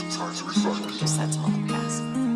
Just to some other pass.